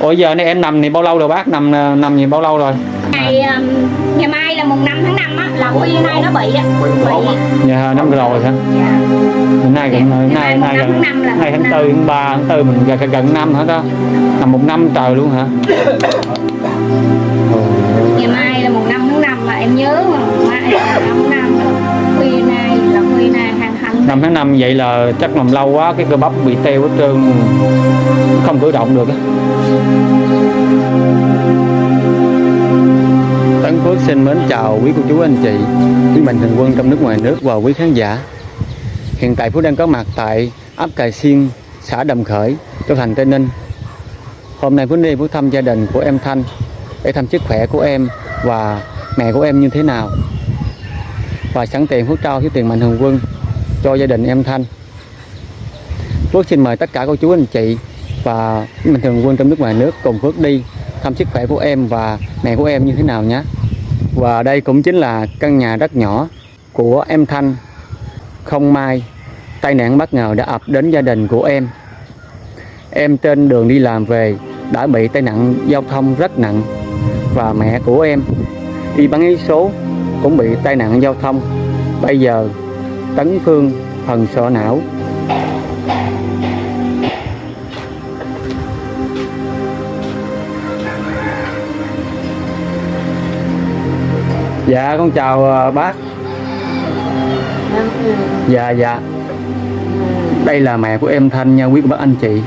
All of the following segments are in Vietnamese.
Ủa giờ này em nằm thì bao lâu rồi bác? Nằm nằm gì bao lâu rồi? ngày um, ngày mai là mùng 5 tháng 5 á là khuya nay nó bị á bị Dạ năm rồi hả? dạ. Hôm nay gần Ngày mai nay nay gần là nay tháng mùng tư tháng ba tháng tư mình gần gần năm hả đó? Nằm một năm trời luôn hả? Ngày mai là mùng 5 tháng 5 mà em nhớ mà mai là 5 5 tháng 5 vậy là chắc nằm lâu quá, cái cơ bắp bị teo hết trơn, không cử động được Tấn Phước xin mến chào quý cô chú, anh chị, quý mạnh thường quân trong nước, ngoài nước và quý khán giả. Hiện tại Phú đang có mặt tại ấp Cài Xiên, xã Đầm Khởi Châu Thành Tây Ninh. Hôm nay Phước đi Phú thăm gia đình của em Thanh, để thăm sức khỏe của em và mẹ của em như thế nào. Và sẵn tiền Phú trao số tiền mạnh thường quân cho gia đình em Thanh. Phước xin mời tất cả cô chú anh chị và mình thường quân trong nước ngoài nước cùng Phước đi thăm sức khỏe của em và mẹ của em như thế nào nhé. Và đây cũng chính là căn nhà rất nhỏ của em Thanh. Không may, tai nạn bất ngờ đã ập đến gia đình của em. Em trên đường đi làm về đã bị tai nạn giao thông rất nặng và mẹ của em đi bán giấy số cũng bị tai nạn giao thông. Bây giờ Tấn Phương phần sọ não. Dạ con chào ờ, bác. Dạ dạ. Đây là mẹ của em Thanh nha, quý cô bác anh chị.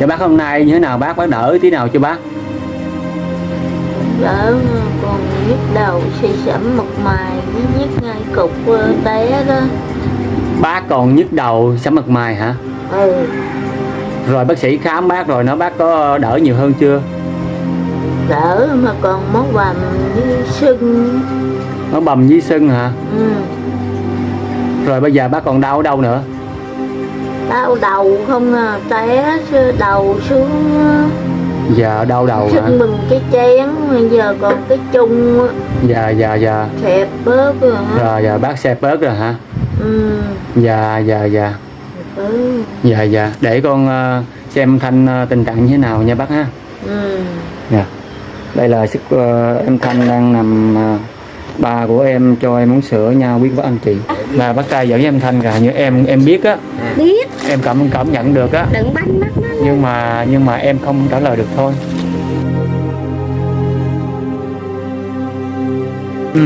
Dạ bác hôm nay như thế nào? Bác bác đỡ tí nào cho bác? Đỡ còn nhức đầu suy sẫm mặt mày với nhức ngay cục ờ, té đó. Bác còn nhức đầu sắm mặt mày hả? Ừ. Rồi bác sĩ khám bác rồi nó bác có đỡ nhiều hơn chưa? Đỡ mà còn máu bầm với sưng. Nó bầm với sưng hả? Ừ. Rồi bây giờ bác còn đau ở đâu nữa? Đau đầu không à té đầu xuống Dạ đau đầu hả? mình cái chén giờ còn cái chung á, Dạ dạ dạ. Xẹp bớt rồi hả? Rồi dạ bác xe bớt rồi hả? Ừ. Dạ dạ dạ. Ừ. Dạ dạ. Để con ờ, xem Thanh ờ, tình trạng như thế nào nha bác ha. Ừ. Dạ. Đây là sức ờ, em Thanh đang nằm ờ, Ba của em cho em uống sữa nha quý bác anh chị. Là bác trai dẫn với em Thanh cả như em em biết á. Biết. Em cảm cảm nhận được á. Đừng banh mắt nó Nhưng mà nhưng mà em không trả lời được thôi. Ừ,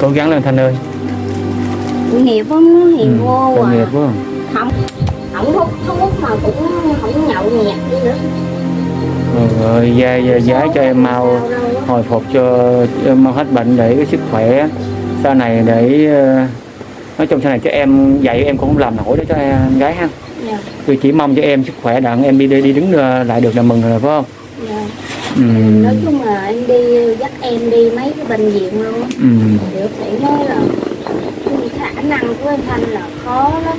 Cố gắng lên Thanh ơi. Nghiệp không nó hiền Ừ, vô tội à. nghiệp quá. Không không hút thuốc mà cũng không nhậu nhẹt đi nữa rồi giá, giá, cho em mau hồi phục cho em mau hết bệnh để cái sức khỏe. Sau này để ờ, nói chung sau này cho em dạy em cũng không làm nổi đó cho em gái ha. Dạ. Tôi chỉ mong cho em sức khỏe đặng em đi đi, đi đứng ờ, lại được là mừng rồi phải không? Dạ. Ừ, nói chung là em đi dắt em đi mấy cái bệnh viện luôn ừ, điều sĩ nói là cái khả năng của anh thanh là khó lắm.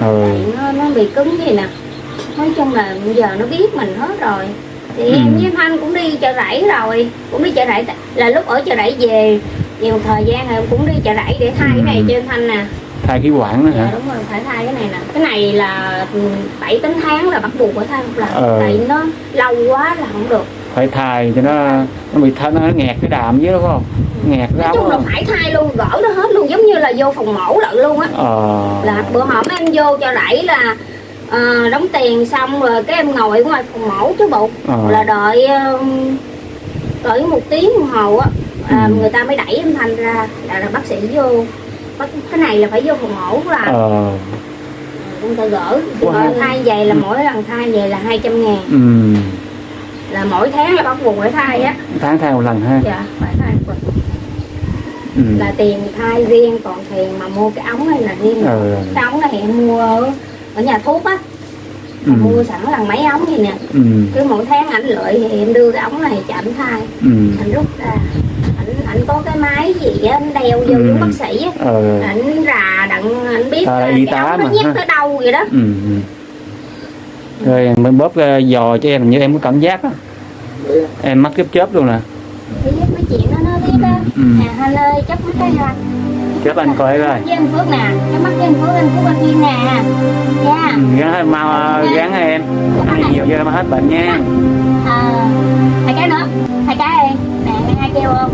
Ừ, tại nó nó bị cứng gì nè nói chung là bây giờ nó biết mình hết rồi. Thì Ừ. em với anh thanh cũng đi chợ rẫy rồi cũng đi chợ rẫy là lúc ở chợ rẫy về về một thời gian rồi em cũng đi chợ rẫy để thay cái này Ừ. cho anh thanh nè. Thay khí quản đó dạ hả đúng rồi phải thay cái này nè. Cái này là ừ, bảy tám tháng là bắt buộc phải thay một lần Ờ. tại nó lâu quá là không được. Phải thay cho nó nó bị th- nó nghẹt cái đạm với đúng không? Nghẹt nói chung là phải thay luôn gỡ nó hết luôn giống như là vô phòng mổ lận luôn á. Ờ. Là bữa hổm em vô cho rẫy là ờ, đóng tiền xong rồi cái em ngồi ngoài phòng mổ chứ bộ Ờ. là đợi um, cỡ một tiếng đồng hồ á là Ừ. người ta mới đẩy em thành ra là, là bác sĩ vô cái này là phải vô phòng mổ là ờ người ta gỡ Wow. Thay về là mỗi lần thay về là 200 ngàn ừ. là mỗi tháng là bắt buộc phải thay á tháng thay một lần ha dạ phải thay một lần. ừ. là tiền thay riêng còn tiền mà mua cái ống này là riêng Ừ. cái ống này em mua ở, ở nhà thuốc á Ừ. mua sẵn là mấy ống vậy nè Ừ. cứ mỗi tháng ảnh lợi thì em đưa cái ống này cho ảnh thay Ừ. ảnh rút ra ảnh ảnh có cái máy gì á ảnh đeo vô Ừ. bác sĩ á ờ ảnh rà đặng ảnh biết là y cái tá ống nó nhét tới đâu vậy đó ừ. ừ. rồi mình bóp ờ, giò cho em như em có cảm giác á em mắt chớp chớp luôn nè mấy chuyện đó nó biết á Ừ. à Hanh ơi chấp cái ha chớp anh coi coi. Với anh Phước nè cái mắt với anh Phước anh Phước anh Duyên nè. Nha Ừ, gắn hết mau gắn hết em. Ăn nhiều vô mà hết bệnh nha. À, hai cái nữa. Hai cái đi. Nè nghe hai kêu không?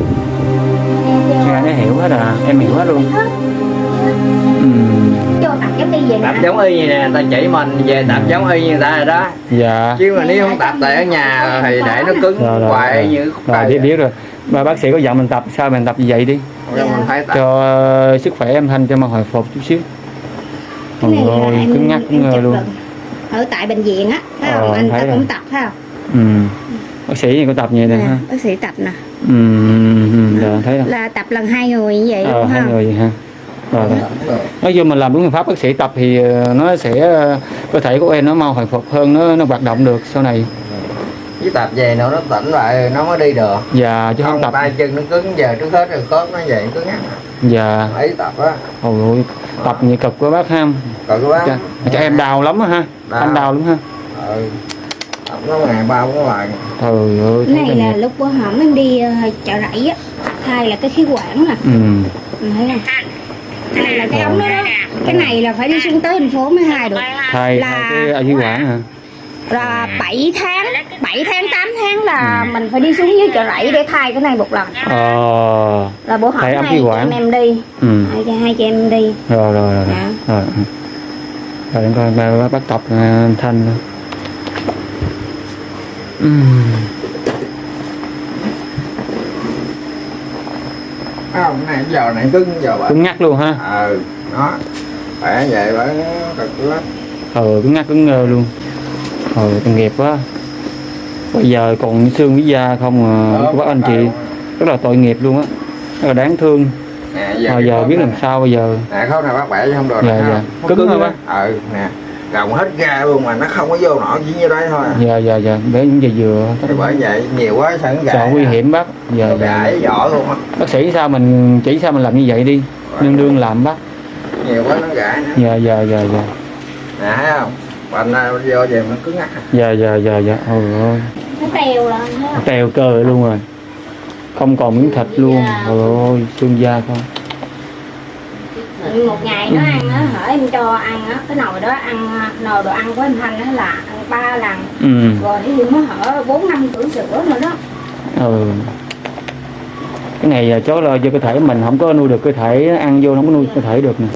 Nghe nó hiểu hết à. Em hiểu hết luôn. Hết. ừ. tập giống y như nè. Người ta chỉ mình về tập giống y như người ta rồi đó. Dạ. Chứ mà nếu không tập tại ở nhà thì để nó cứng rồi rồi hoài rồi, như rồi biết biết rồi. Mà bác sĩ có dặn mình tập sao mình tập như vậy đi Rồi tập cho ờ, sức khỏe em thanh cho mà hồi phục chút xíu. Cái này là Ôi, em cứng ngắc cứng ngờ luôn. ở tại bệnh viện á thấy Ờ, không? Anh ta rồi. cũng tập thấy không? Ừ. bác sĩ thì có tập vậy nè nè ha. bác sĩ tập nè. Ừ, ừ, dạ, thấy rồi. Là tập lần hai người như vậy ờ, luôn hai ha người vậy ha. Rồi, rồi. nói chung mình làm đúng phương pháp bác sĩ tập thì ờ, nó sẽ ờ, cơ thể của em nó mau hồi phục hơn nó nó hoạt động được sau này với tập về nữa nó tỉnh lại nó mới đi được. Dạ chứ không không tập tay chân nó cứng giờ trước hết rồi khớp nó vậy cứng ngắc dạ. Ấy tập á. Ôi tập nhiều cực quá bác ham còn cái bác cho, cho em đau lắm á ha. Đau. anh đau lắm ha. Ừ. tập nó ngày ba bốn lần trời ơi cái này là nghiệp. lúc bữa hổm em đi ờ, chợ rẫy á. Thay là cái khí quản nè ừ. Thấy không? Cái này là cái ống đó đó. Cái này là phải đi xuống tới thành phố mới hai được. Thay Là- thay cái ở dưới quản hả là 7 tháng 7 tháng 8 tháng là mình phải đi xuống dưới chợ rẫy để thay cái này một lần. Ờ. Là bữa Thay ống hai chị em em đi. Ừ. hai, hai chị em đi. Rồi rồi rồi rồi Dạ. rồi. Ừ. rồi để coi bác, bác tập à, thanh ừ. Không này giờ này cứng giờ cứng ngắc luôn ha. Ừ nó khỏe vậy bởi cực lắm. Ờ cứng ngắc cứng ngơ luôn ờ tội nghiệp quá bây giờ còn xương với da không à, Ờ, của bác anh chị rất là tội nghiệp luôn á. Rất là đáng thương. Nè mà cái giờ biết làm sao bây giờ? Nè khớp này bác bẻ chứ không được Dạ, dạ. Nó Cứng hả á. ừ nè. Gồng hết ra luôn mà nó không có vô nổi chỉ như đấy thôi à. dạ dạ dạ. Để những giờ vừa thì bởi vậy nhiều quá sợ nó gãy sợ nguy hiểm bác. Giờ Nó dạ, gãy vỏ luôn á. Bác sĩ sao mình chỉ sao mình làm như vậy đi. Nương nương làm bác. Nhiều quá nó gãy nữa dạ dạ dạ dạ. Nè thấy không bệnh này vô về nó cứng ngắc à. dạ dạ dạ dạ. Ôi ơi. Nó tèo là thấy không? teo cơ luôn rồi. Không còn miếng thịt luôn. Ôi ôi xương da không một ngày nó ăn á hở em cho ăn á cái nồi đó ăn nồi đồ ăn của em thanh á là ăn ba lần. Ừ. Rồi dụ nó hở bốn năm cử sữa nữa đó. Ừ. Cái này à, chó lo cho cơ thể mình không có nuôi được cơ thể ăn vô nó không có nuôi cơ thể được nè.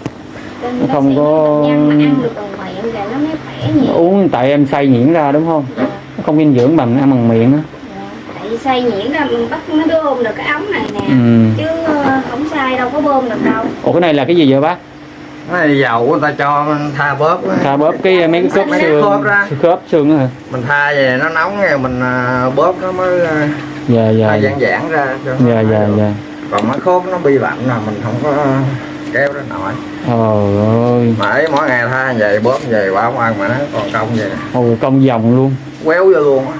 Nó không có- ăn được đồ miệng thì nó mới khỏe nhiều uống tại em xay nhuyễn ra đúng không? Dạ, nó không dinh dưỡng bằng ăn bằng miệng á. Dạ. tại xay nhuyễn ra mình bắt nó bơm được cái ống này nè. Ừ. Chứ ờ, không xay đâu có bơm được đâu. Ủa cái này là cái gì vậy bác? Cái này dầu người ta cho tha bóp á. tha bóp cái mấy cái khớp xương. khớp ra. khớp xương á hả? Mình tha về nó nóng rồi mình à, bóp nó mới à, dạ dạ dạ. giãn giãn ra cho dạ dạ dạ. Còn mấy khớp nó bị lạnh là mình không có kéo ra nổi trời ơi. Mà ấy mỗi ngày tha về bóp về bảo không ăn mà nó còn công vậy. Ôi công dòng luôn. Quéo vô luôn á.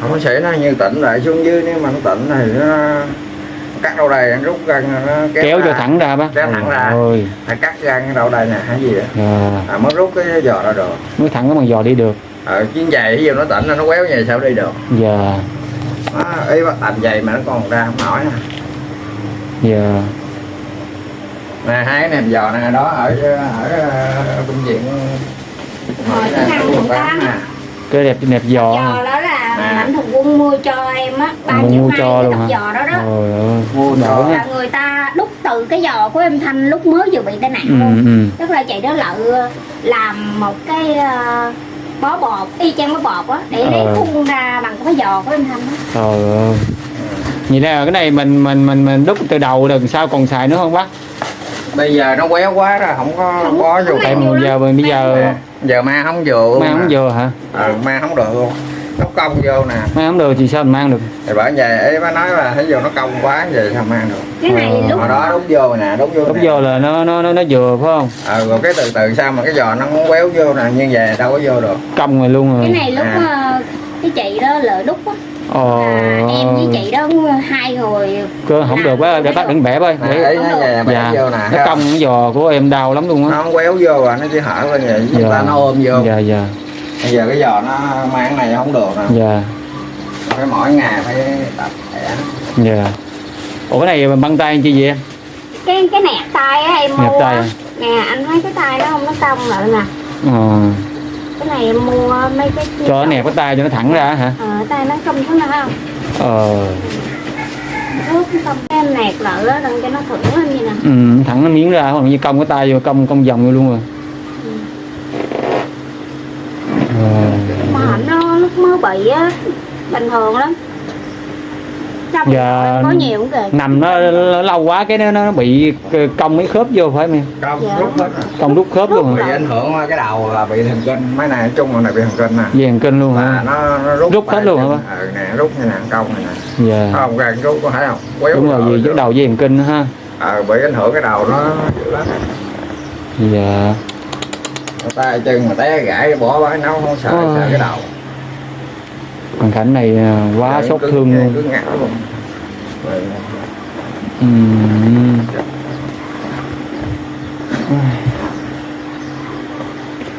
Không có sẽ nó như tỉnh lại xuống dưới nếu mà nó tỉnh thì nó cắt đầu nó rút gân nó kéo, kéo ra. cho thẳng ra bác. Kéo thẳng ra. ôi. À, cắt gân cái đầu đây nè hay gì vậy? Dạ. à, mới rút cái giò ra được. Mới thẳng cái bằng giò đi được. Ờ chuyến giày ví dụ nó tỉnh nó quéo về sao đi được? Dạ. Nó ý bắt tầm giày mà nó còn ra không nổi nè dạ. Nè hai cái nệm giò nè đó ở ở, bệnh viện Hồi cái thằng Quận tám cái đẹp đẹp giò. Giò đó là À. mạnh thường quân mua cho em á ba mua triệu mua hai cho luôn hả? giò đó đó. Trời ơi, Mua ha. là người ta đúc từ cái giò của em thanh lúc mới vừa bị tai nạn ừ luôn. ừ. Tức là chị đó lợ làm một cái ờ, bó bột y chang bó bột á để lấy Ờ. phun ra bằng cái giò của em thanh á. Trời ơi vậy là cái này mình mình mình mình đúc từ đầu đằng sau còn xài nữa không bác? Bây giờ nó quéo quá rồi không có Không- bó vô. nhiều lắm. giờ bây giờ giờ mang không vừa luôn mang không vừa hả? Ừ, mang không được luôn. Nó cong vô nè. Mang không được thì sao mình mang được? Thì bởi vậy ấy mới nói là thấy vô nó cong quá vậy sao mang được? Cái này Ờ. lúc hồi đó đút vô nè đút vô đúc nè. vô là nó nó nó nó vừa phải không? Ờ rồi cái từ từ sao mà cái giò nó không quéo vô nè như vậy đâu có vô được. Cong rồi luôn cái rồi này lúc À. ờ, cái chị đó lợ đúc á ồ. Là em với chị đó hai người. Cơ không được quá để bác đừng bẻ ơi nè để ấy nó bẻ dạ. vô nè. Nó không? cong cái giò của em đau lắm luôn nó á. Không quéo vô rồi nó chỉ hở lên vậy chúng ta nó ôm vô. Dạ dạ. Bây giờ cái giò nó mang cái này không được nè. Dạ. Phải mỗi ngày phải tập bẻ. Dạ. Ủa cái này băng tay chi vậy em? Cái cái nẹt tay á em mua à? nè anh thấy cái tay nó không nó cong lại nè. Ờ cái này em mua mấy cái cho. nó nẹp cái tay cho nó thẳng ra hả? Ờ tay nó cong thế nào không ờ xong cái em nẹt lại đó cho nó thủng lên như nè. Ừ, thẳng nó miếng ra hoặc như cong cái tay vô cong cong vòng vô luôn rồi. Ờ. mà hạnh nó lúc mới bị á bình thường lắm trong Dạ. có nhiều cũng kìa. nằm nó, nó lâu quá cái nó, nó bị cong mấy khớp vô phải không em? Công Dạ. rút hết. Cong đút khớp luôn bị ảnh hưởng cái đầu là bị thần kinh mấy này chung là này bị thần kinh nè về kinh luôn hả? Nó, nó rút Rút hết luôn hả ừ, nè rút như nè công này nè. Dạ. Không gần rút có thấy không? Quéo đúng rồi đầu vì cái đầu về kinh nữa ha. Ờ bị ảnh hưởng cái đầu nó dữ lắm. Dạ. Tay chân mà té gãy bỏ nó không sợ sợ cái đầu hoàn cảnh này à, quá xót cứ- thương luôn cứ Rồi, Ừm.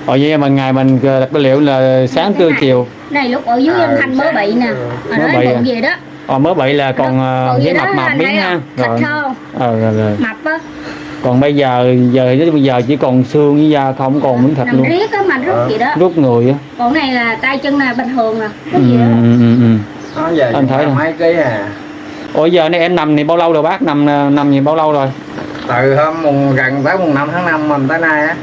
Ờ vậy mà ngày mình đặt cái liệu là sáng trưa chiều này lúc ở dưới À, anh Thanh mới bị nè mà Mới nói bị bụng à? gì đó Ờ mới bị là còn với mập mập miếng ha không? thịt rồi. không Ờ rồi, rồi. mập á Còn bây giờ giờ bây giờ chỉ còn xương với da không còn miếng thịt nằm luôn. riết á mà rút gì đó. Rút người á. Còn này là tay chân này bình thường ừ, cái gì đó. ừ, ừ, ừ. nó về Anh thấy mấy ký à? Ủa giờ này em nằm này bao lâu rồi bác? Nằm nằm gì bao lâu rồi? Từ hôm mùng gần tới mùng 5 tháng 5 mình tới nay á.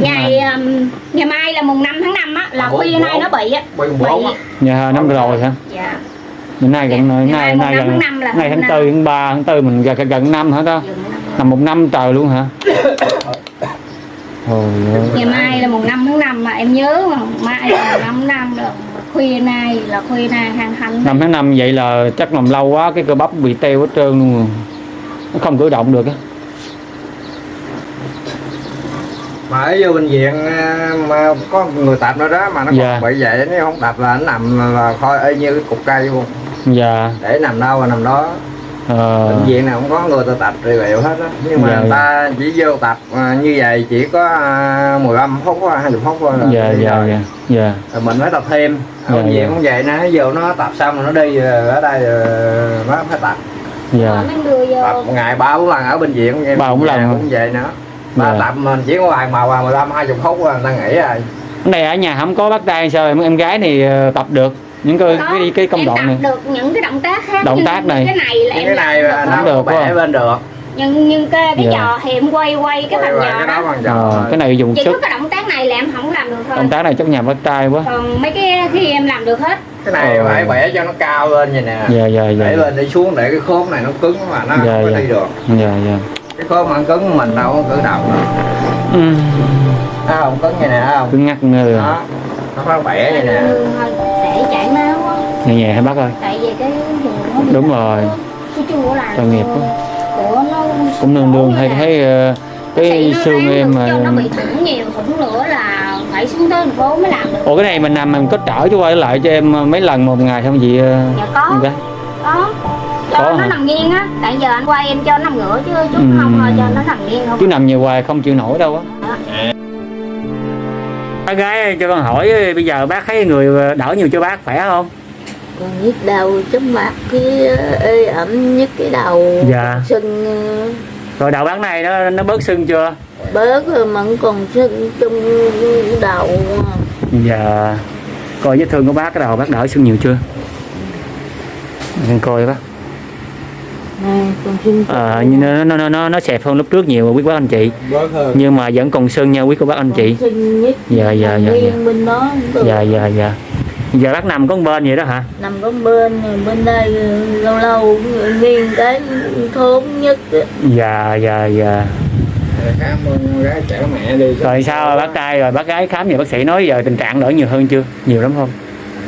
Ngày um, ngày mai là mùng 5 tháng 5 á là À, khuya nay nó bị á. bị. nhà năm rồi hả? Dạ. Bữa nay gần Ngày nay năm gần là ngày tháng tư tháng ba tháng tư mình gần gần năm hả ta năm. nằm một năm trời luôn hả? Ngày mai là mùng 5 tháng 5 mà em nhớ mà. Mai là mùng 5 tháng 5 là khuya nay là khuya nay hàng hành năm tháng năm vậy là chắc nằm lâu quá cái cơ bắp bị teo hết trơn luôn rồi. Nó không cử động được á. Mà ở vô bệnh viện à, mà có người tập nữa đó mà nó còn Dạ. bị vậy nếu không tập là nó nằm là, là thôi y như cái cục cây luôn dạ. Để nằm đâu là nằm đó ờ, bệnh viện nào cũng có người ta tập trị liệu hết á. Nhưng mà Dạ, người ta chỉ vô tập à, như vậy chỉ có à, 15 phút thôi 20 phút thôi là dạ dạ rồi. dạ dạ. Rồi mình phải tập thêm. Dạ, bệnh viện dạ. cũng vậy nó vô nó tập xong rồi nó đi rồi ở đây rồi nó phải tập. Dạ. Tập ngày ba bốn lần ở bệnh viện Ba bốn lần cũng vậy nữa. Ba Dạ. tập mình chỉ có vài mà vào 15 20 phút rồi người ta nghỉ rồi. Này ở nhà không có bắt tay sao em em gái này ờ, tập được những cái Có, cái, cái công em đoạn tập này. được những cái động tác khác Động tác này. cái này là Những em cái này làm là được Không? nó được bẻ bên được. Nhưng nhưng cái cái Dạ. giò thì em quay quay cái Quay phần qua giò cái đó bằng giò. Ờ, cái này dùng chỉ sức. có cái động tác này là em không làm được thôi. Động tác này chắc nhà bắt tay quá. Còn mấy cái khi em làm được hết. Cái này Ờ. phải bẻ cho nó cao lên vậy nè. Dạ dạ để dạ. lên đi xuống để cái khớp này nó cứng mà nó Dạ, không có dạ. đi được. Dạ dạ. Cái khớp mà nó cứng mình đâu có cử động được. Ừ. Thấy không? Cứng vậy nè thấy không? Cứ ngắt ngơ. Đó. Nó phải bẻ vậy nè nhẹ nhẹ hả bác ơi? Tại vì cái nó Đúng rồi. cái chu của làm Tội nghiệp quá. của nó cũng nương nương hay là thấy ờ, cái nó xương em mà cho nó bị thủng nhiều thủng nữa là phải xuống tới thành phố mới làm được. Ủa cái này mình làm mình có trở cho quay lại cho em mấy lần một ngày không chị ờ, dạ có. có. Cho Có nó hả? nằm nghiêng á. Tại giờ anh quay em cho nó nằm ngửa chứ chút Ừ. không thôi cho nó nằm nghiêng không. Chứ nằm nhiều hoài không chịu nổi đâu á. Bác gái cho con hỏi bây giờ bác thấy người đỡ nhiều cho bác khỏe không còn nhức đầu chóng mặt cái ê ẩm nhức cái đầu Dạ. sưng rồi đầu bác này nó nó bớt sưng chưa? Bớt rồi mà vẫn còn sưng trong đầu. Dạ. Coi vết thương của bác cái đầu bác đỡ sưng nhiều chưa? Em coi bác. Này còn sưng ờ nhưng nó nó nó nó nó xẹp hơn lúc trước nhiều quý bác anh chị. Bớt hơn. Nhưng mà vẫn còn sưng nha quý cô bác anh chị. Dạ, dạ, dạ, được. dạ dạ dạ giờ bác nằm có bên vậy đó hả? Nằm có bên bên đây lâu lâu nghiêng cái thốn nhất dạ dạ dạ. Cảm ơn gái chở mẹ đi. Rồi sao bác trai rồi bác gái khám về bác sĩ nói giờ tình trạng đỡ nhiều hơn chưa? Nhiều lắm không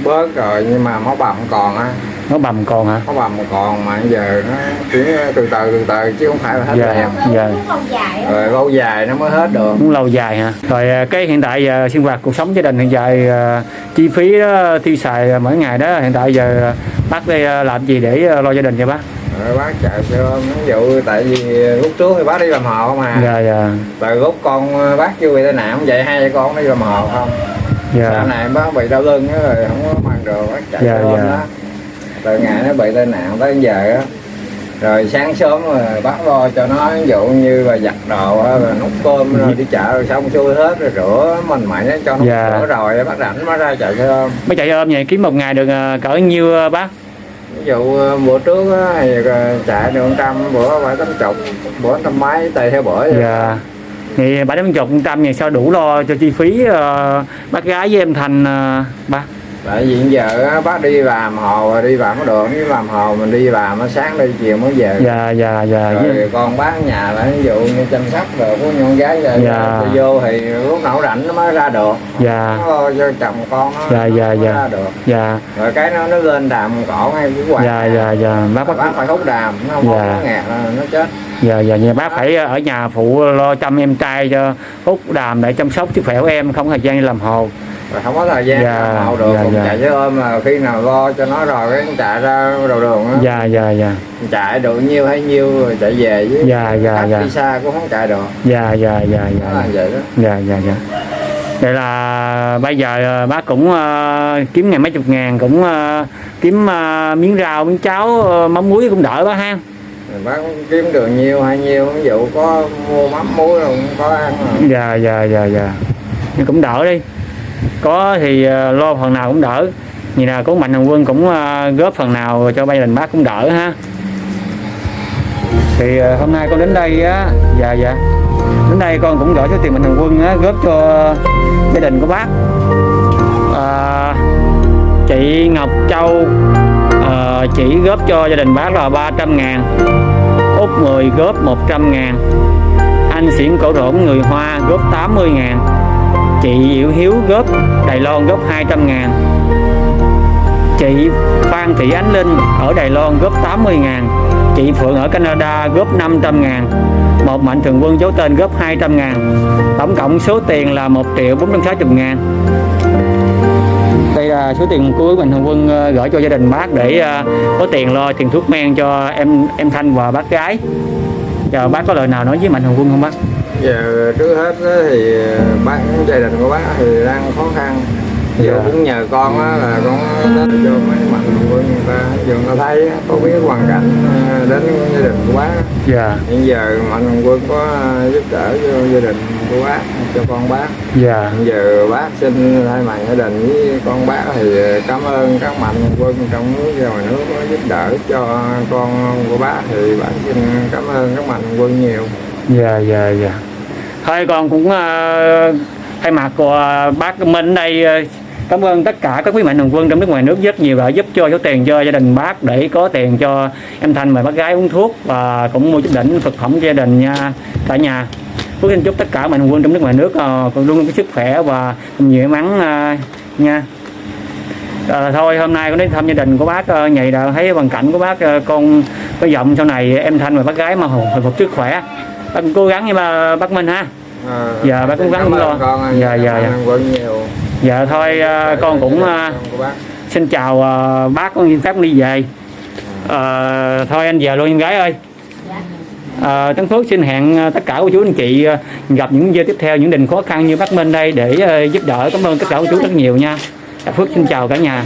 bớt rồi nhưng mà máu bầm còn á. Nó bầm còn hả? Máu bầm còn mà giờ nó chỉ từ từ từ từ chứ không phải là hết Dạ. liền Dạ. lâu dài á. rồi lâu dài nó mới hết được. Muốn lâu dài hả? Rồi à, cái hiện tại giờ sinh hoạt cuộc sống gia đình hiện tại à, chi phí đó, tiêu xài mỗi ngày đó hiện tại giờ bác đây à, làm gì để lo gia đình cho bác? Rồi bác chạy cho ví dụ tại vì lúc trước thì bác đi làm hộ mà. Dạ dạ. Từ lúc con bác chưa bị tai nạn cũng vậy hai con đi làm hộ không sau dạ này bác bị đau lưng á rồi không có mang được bác chạy Dạ, dạ. đó từ ngày nó bị tai nạn tới giờ á. Rồi sáng sớm rồi bác lo cho nó ví dụ như là giặt đồ rồi nấu cơm rồi đi chợ rồi xong xuôi hết rồi rửa mình mày cho nó Dạ. rửa rồi bác rảnh mới ra chạy xe ôm. Mấy chạy ôm vậy kiếm một ngày được ờ, cỡ nhiêu ờ, bác? Ví dụ ờ, bữa trước á, thì chạy được trăm bữa phải tám chục bữa trăm mấy tùy theo bữa dạ thì bảy trăm chục trăm thì sao đủ lo cho chi phí ờ, bác gái với em thành ờ, ba? Tại vì giờ á, bác đi làm hồ đi làm có được đi làm hồ mình đi làm á, sáng đi chiều mới về. Dạ dạ dạ. Rồi con bác nhà là ví dụ như chăm sóc rồi của con gái rồi Dạ. vô thì lúc nào rảnh nó mới ra được. Dạ. Nó cho chồng con nó Dạ, dạ, mới dạ. ra được. Dạ. Rồi cái nó nó lên đàm cỏ ngay cái quạt dạ dạ dạ. Bác bác, bác phải hút đàm nó không Dạ. có là nó chết dạ dạ dạ bác phải ở nhà phụ lo chăm em trai cho hút đàm để chăm sóc sức khỏe của em không thời gian làm hồ. Rồi không có thời gian Dạ, làm hậu được dạ, dạ. chạy chứ ôm là khi nào lo cho nó rồi cái chạy ra đầu đường á. Dạ dạ dạ. Chạy được nhiêu hay nhiêu rồi chạy về chứ Dạ, dạ, dạ. đi xa cũng không chạy được. Dạ dạ dạ nó dạ. là vậy đó. Dạ dạ dạ. Vậy là bây giờ ờ, bác cũng ờ, kiếm ngày mấy chục ngàn cũng ờ, kiếm ờ, miếng rau miếng cháo ờ, mắm muối cũng đỡ bác ha bác kiếm được nhiều hay nhiều ví dụ có mua mắm muối rồi cũng có ăn rồi. dạ dạ dạ dạ. Nhưng cũng đỡ đi. Có thì ờ, lo phần nào cũng đỡ. Như là có mạnh thường quân cũng ờ, góp phần nào cho gia đình bác cũng đỡ ha. Thì ờ, hôm nay con đến đây á dạ dạ. Đến đây con cũng gửi số tiền mạnh thường quân á góp cho gia đình của bác. À, chị Ngọc Châu à, chỉ góp cho gia đình bác là 300 ngàn. Út 10 góp 100 ngàn. Anh Xiển Cổ Rỗn người Hoa, góp 80 ngàn. Chị Diệu Hiếu góp Đài Loan góp 200 ngàn. Chị Phan Thị Ánh Linh ở Đài Loan góp 80 ngàn. Chị Phượng ở Canada góp 500 ngàn. Một mạnh thường quân giấu tên, góp 200 ngàn. Tổng cộng số tiền là 1 triệu 460 ngàn số tiền của mạnh thường quân ờ, gửi cho gia đình bác để ờ, có tiền lo tiền thuốc men cho em em Thanh và bác gái. Giờ bác có lời nào nói với mạnh thường quân không bác? Giờ trước hết thì bác gia đình của bác thì đang khó khăn. Giờ Dạ. cũng nhờ con á là con đến cho mấy mạnh thường quân người ta. Giờ người ta thấy có biết hoàn cảnh đến gia đình của bác dạ. Hiện giờ mạnh thường quân có giúp đỡ cho gia đình của bác cho con bác. Dạ. Giờ bác xin thay mặt gia đình với con bác thì cảm ơn các mạnh quân trong nước và ngoài nước có giúp đỡ cho con của bác. Thì bác xin cảm ơn các mạnh quân nhiều. Dạ dạ dạ. Thôi con cũng ờ, thay mặt của bác Minh đây ờ, cảm ơn tất cả các quý mạnh thường quân trong nước ngoài nước rất nhiều đã giúp cho số tiền cho gia đình bác để có tiền cho em Thanh và bác gái uống thuốc và cũng mua chút đỉnh thực phẩm cho gia đình nha cả nhà Phước xin chúc tất cả mạnh quân trong nước ngoài nước ờ, luôn luôn có sức khỏe và nhiều may mắn ờ, nha Ờ, thôi hôm nay con đến thăm gia đình của bác nhạy đã thấy hoàn cảnh của bác con có vọng sau này em Thanh và bác gái mà hồi phục sức khỏe bác cố gắng như mà bác Minh ha À, Dạ, bác cũng gắng lo. con Dạ, dạ, dạ. Dạ thôi ờ, con cũng bác. xin chào bác con xin phép đi về Ờ, thôi anh về luôn em gái ơi Ờ, Tấn Phước xin hẹn ờ, tất cả cô chú anh chị ờ, gặp những video tiếp theo, những đình khó khăn như bác Minh đây để giúp đỡ. Cảm ơn tất cả cô chú rất nhiều nha. Dạ, Phước xin chào cả nhà.